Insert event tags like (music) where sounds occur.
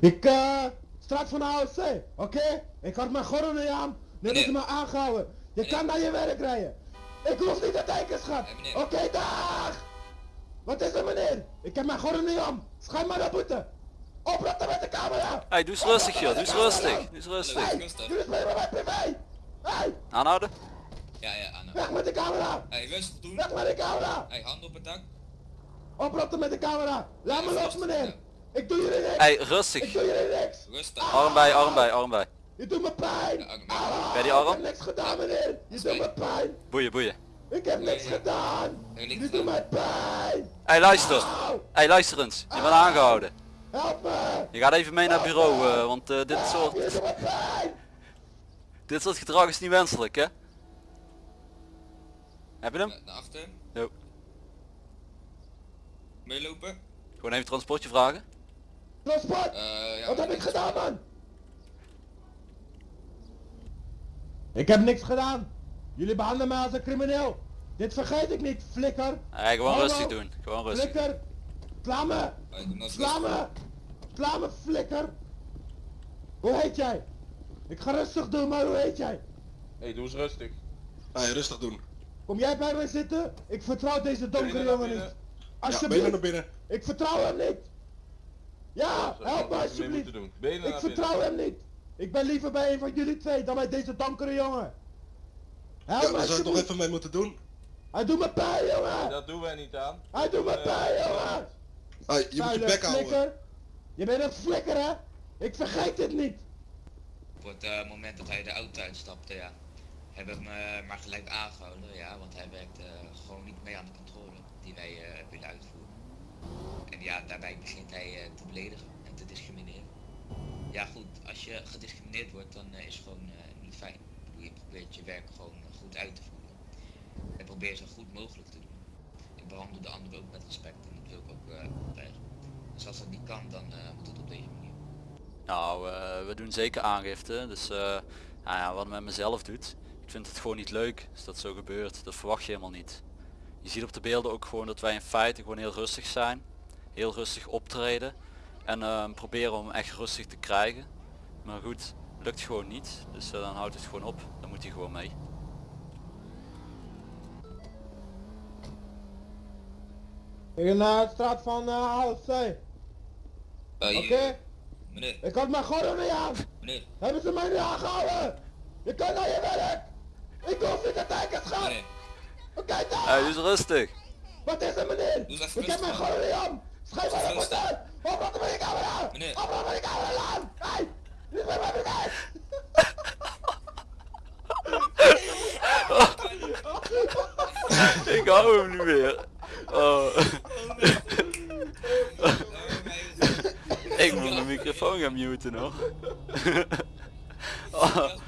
Ik, eh, straat van de AOC, oké? Ik had mijn gordel niet aan, nu hebben ze me aangehouden. Je kan naar je werk rijden. Ik hoef niet te tekenen, schat. Oké, dag! Wat is er, meneer? Ik heb mijn gordel niet aan. Schijn maar naar boete. Opratten met de camera! Hey, doe eens rustig joh, doe eens rustig. Doe eens rustig. Hey, spelen met mijn privé! Hey, Aanhouden. Ja, ja, Anna. weg met de camera! Hey, rustig doen. Weg met de camera! Hey, hand op het dak. Opratten met de camera! Laat me los, meneer! ja. Ik doe jullie niks! Hey, Ik rustig. doe jullie niks! Rustig. Arm bij, arm bij, arm bij. Je doet me pijn! Ja. Ah, Bij die Ik arm? heb niks gedaan, meneer! Je doet me pijn! Boeien, boeien. Ik heb niks gedaan! Je doet mij pijn! Hey, luister. Auw! Hey, luister eens. Je bent aangehouden. Help me! Je gaat even mee naar het bureau, eh, want eh, dit Je soort, doet me pijn! dit soort gedrag is niet wenselijk, hè? Heb je hem? Ja, Naar achter. Jo. Meelopen. Gewoon even transportje vragen. Transport! Eh, ja, Wat heb ik gedaan, man? Ik heb niks gedaan! Jullie behandelen mij als een crimineel! Dit vergeet ik niet, flikker! Hey, gewoon Hallo? rustig doen. Gewoon rustig. Flikker! Sla me! Hey, doe nou eens Sla rustig. me! Sla me, flikker! Hoe heet jij? Ik ga rustig doen, maar hoe heet jij? Hey, doe eens rustig. Hey, rustig doen. Kom jij bij mij zitten? Ik vertrouw deze donkere jongen niet. Ja, Alsjeblieft! naar binnen. Ik vertrouw hem niet! Ja, help me alsjeblieft! Ik vertrouw hem niet! Ik ben liever bij een van jullie twee dan bij deze donkere jongen! Help Ja, me daar zou toch alsjeblieft! even mee moeten doen. Hij doet me pijn, jongen! Dat doen wij niet aan. Hij doet me Eh, pijn, jongen! Hey, je moet je bek houden. Je bent een flikker, hè? Ik vergeet dit niet! Op het eh, moment dat hij de auto uitstapte, ja, hebben hem eh, maar gelijk aangehouden, ja, want hij werkte eh, gewoon niet mee aan de controle die wij eh, willen uitvoeren. En ja, daarbij begint hij te beledigen en te discrimineren. Ja goed, als je gediscrimineerd wordt, dan is het gewoon niet fijn. Je probeert je werk gewoon goed uit te voeren. En probeer zo goed mogelijk te doen. Ik behandel de anderen ook met respect en dat wil ik ook krijgen. Dus als dat niet kan, dan moet het op deze manier. Nou, we doen zeker aangifte. Dus nou ja, wat met mezelf doet. Ik vind het gewoon niet leuk als dat zo gebeurt. Dat verwacht je helemaal niet. Je ziet op de beelden ook gewoon dat wij in feite gewoon heel rustig zijn. Heel rustig optreden. En eh, proberen om hem echt rustig te krijgen. Maar goed, lukt gewoon niet. Dus eh, dan houdt het gewoon op. Dan moet hij gewoon mee. Ik ben naar de straat van uh, AOC. Eh, Oké? Meneer, Ik had mijn gordel niet aan! meneer, Hebben ze mij niet aangehouden? Je kan naar je werk! Ik hoef niet te kijken, schat! meneer. Oké, dag! Hey, dus rustig. Wat is er, meneer? Ik heb mijn gordel niet aan! Schrijf maar op uit! Opratten met de camera! Meneer. Opratten met de camera aan! Hey! Dit ben mijn bedrijf! Ik hou hem niet meer. Oh. Ik moet mijn microfoon gaan muten hoor. (laughs) Als